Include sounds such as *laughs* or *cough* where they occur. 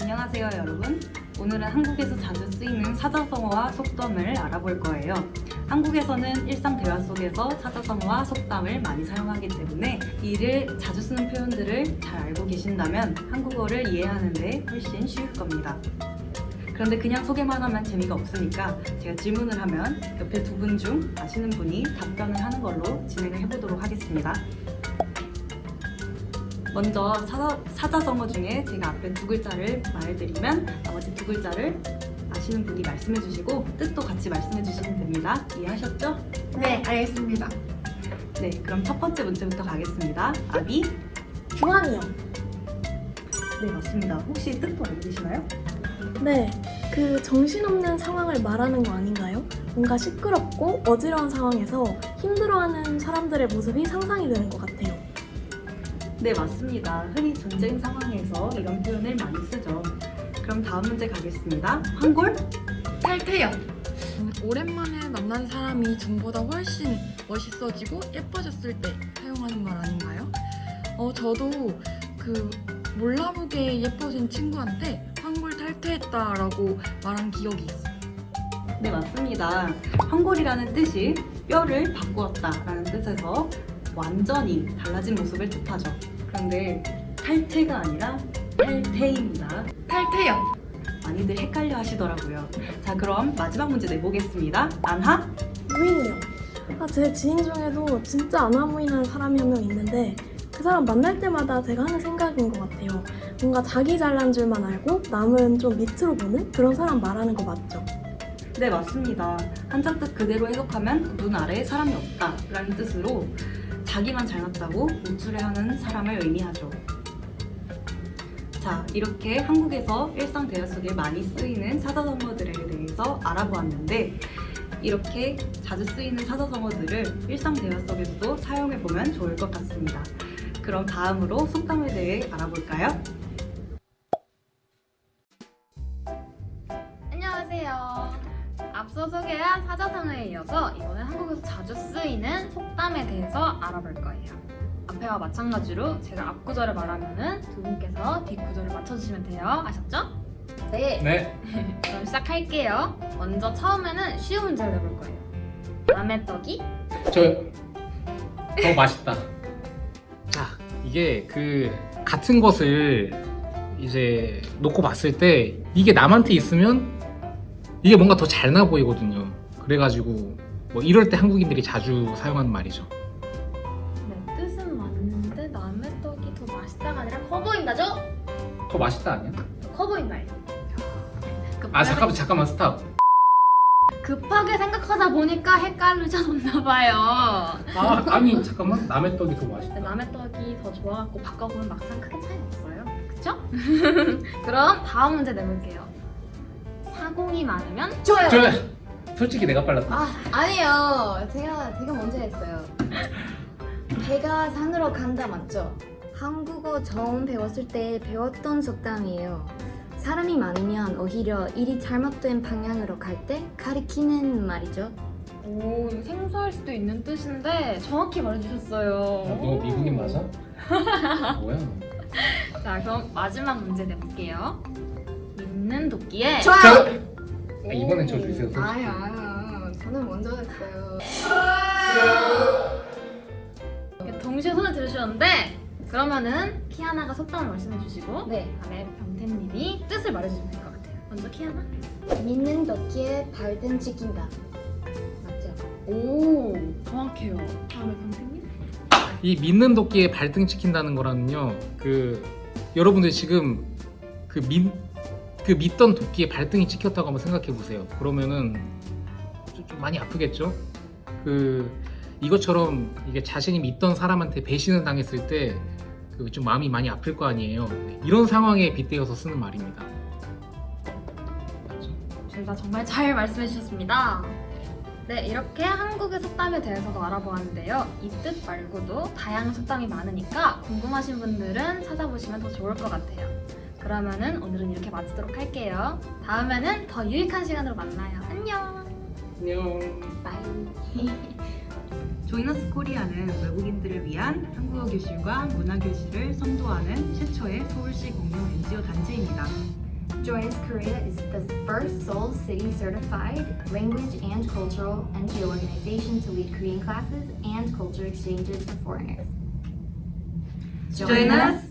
안녕하세요 여러분. 오늘은 한국에서 자주 쓰이는 사자성어와 속담을 알아볼 거예요. 한국에서는 일상 대화 속에서 사자성어와 속담을 많이 사용하기 때문에 이를 자주 쓰는 표현들을 잘 알고 계신다면 한국어를 이해하는 데 훨씬 쉬울 겁니다 그런데 그냥 소개만 하면 재미가 없으니까 제가 질문을 하면 옆에 두 분 중 아시는 분이 답변을 하는 걸로 진행을 해보도록 하겠습니다 먼저 사자, 사자 성어 중에 제가 앞에 두 글자를 말해드리면 나머지 두 글자를 아시는 분이 말씀해 주시고 뜻도 같이 말씀해 주시면 됩니다. 이해하셨죠? 네, 알겠습니다. 네, 그럼 첫 번째 문제부터 가겠습니다. 아비? 중앙이요. 네, 맞습니다. 혹시 뜻도 알고 계시나요? 네, 그 정신없는 상황을 말하는 거 아닌가요? 뭔가 시끄럽고 어지러운 상황에서 힘들어하는 사람들의 모습이 상상이 되는 것 같아요. 네, 맞습니다. 흔히 전쟁 상황에서 이런 표현을 많이 쓰죠. 그럼 다음 문제 가겠습니다. 황골? 탈퇴요. 오랜만에 만난 사람이 전보다 훨씬 멋있어지고 예뻐졌을 때 사용하는 말 아닌가요? 어, 저도 그 몰라보게 예뻐진 친구한테 황골 탈퇴했다라고 말한 기억이 있어요. 네, 맞습니다. 황골이라는 뜻이 뼈를 바꾸었다라는 뜻에서 완전히 달라진 모습을 뜻하죠. 그런데 탈퇴가 아니라 탈퇴입니다. 탈퇴요. 많이들 헷갈려 하시더라고요. 자, 그럼 마지막 문제 내보겠습니다. 안하? 무인이요. 아, 제 지인 중에도 진짜 안하무인한 사람이 한 명 있는데 그 사람 만날 때마다 제가 하는 생각인 것 같아요. 뭔가 자기 잘난 줄만 알고 남은 좀 밑으로 보는 그런 사람 말하는 거 맞죠? 네, 맞습니다. 한자 뜻 그대로 해석하면 눈 아래에 사람이 없다 라는 뜻으로 자기만 잘났다고 우쭐해하는 사람을 의미하죠. 자, 이렇게 한국에서 일상 대화 속에 많이 쓰이는 사자성어들에 대해서 알아보았는데 이렇게 자주 쓰이는 사자성어들을 일상 대화 속에서도 사용해보면 좋을 것 같습니다. 그럼 다음으로 속담에 대해 알아볼까요? 안녕하세요. 앞서 소개한 사자성어에 이어서 이번엔 한국에서 자주 쓰이는 속담에 대해서 알아볼 거예요. 앞에와 마찬가지로 제가 앞구절을 말하면은 두 분께서 뒷구절을 맞춰주시면 돼요. 아셨죠? 네. 네. *laughs* 그럼 시작할게요. 먼저 처음에는 쉬운 문제를 내볼 거예요. 남의 떡이 저더 맛있다. 자, 이게 그 같은 것을 이제 놓고 봤을 때 이게 남한테 있으면 이게 뭔가 더 잘 나 보이거든요. 그래가지고 뭐 이럴 때 한국인들이 자주 사용하는 말이죠. 네, 뜻은 맞는데 남의 떡이 더 맛있다가 아니라 커 보인다죠? 더 맛있다 아니야? 커 보인다. 그아 잠깐만 잠깐만 스탑. 급하게 생각하다 보니까 헷갈리셨나 봐요. 아 아니 잠깐만 남의 떡이 더 맛있다. 근데 남의 떡이 더 좋아갖고 바꿔보면 막상 크게 차이 없어요. 그쵸? *laughs* 그럼 다음 문제 내볼게요. 사공이 많으면 좋아요. 저 솔직히 내가 빨랐다. 아, 아니요. 제가 제가 먼저 했어요. 배가 산으로 간다 맞죠? 한국어 처음 배웠을 때 배웠던 속담이에요. 사람이 많으면 오히려 일이 잘못된 방향으로 갈 때 가리키는 말이죠. 오 이거 생소할 수도 있는 뜻인데 정확히 말해주셨어요. 너 미국인 맞아? *laughs* 뭐야? 너. 자 그럼 마지막 문제 내볼게요. 있는 도끼에 좋아요. 저 아, 이번엔 저 주세요. 아유 아유. 저는 먼저 했어요. 동시에 손을 들으셨는데 그러면은 키아나가 속담을 말씀해 주시고 네. 다음에 병태님이 뜻을 말해주시면 될 것 같아요. 먼저 키아나. 믿는 도끼에 발등 찍힌다. 맞죠? 오 정확해요. 다음에 병태님. 이 믿는 도끼에 발등 찍힌다는 거라는요. 그 여러분들 지금 그 믿, 그 믿던 도끼에 발등이 찍혔다고 한번 생각해 보세요. 그러면은 좀, 좀 많이 아프겠죠? 그 이것처럼 이게 자신이 믿던 사람한테 배신을 당했을 때그 좀 마음이 많이 아플 거 아니에요. 네, 이런 상황에 빗대어서 쓰는 말입니다. 둘다 정말 잘 말씀해 주셨습니다. 네, 이렇게 한국의 속담에 대해서도 알아보았는데요. 이 뜻 말고도 다양한 속담이 많으니까 궁금하신 분들은 찾아보시면 더 좋을 것 같아요. 그러면은 오늘은 이렇게 마치도록 할게요. 다음에는 더 유익한 시간으로 만나요. 안녕! 안녕. *laughs* 바이. 조이너스 코리아는 외국인들을 위한 한국어 교실과 문화 교실을 선도하는 최초의 서울시 공용 NGO 단체입니다. Join Us Korea is the first Seoul City certified language and cultural NGO organization to lead Korean classes and culture exchanges for foreigners. Join us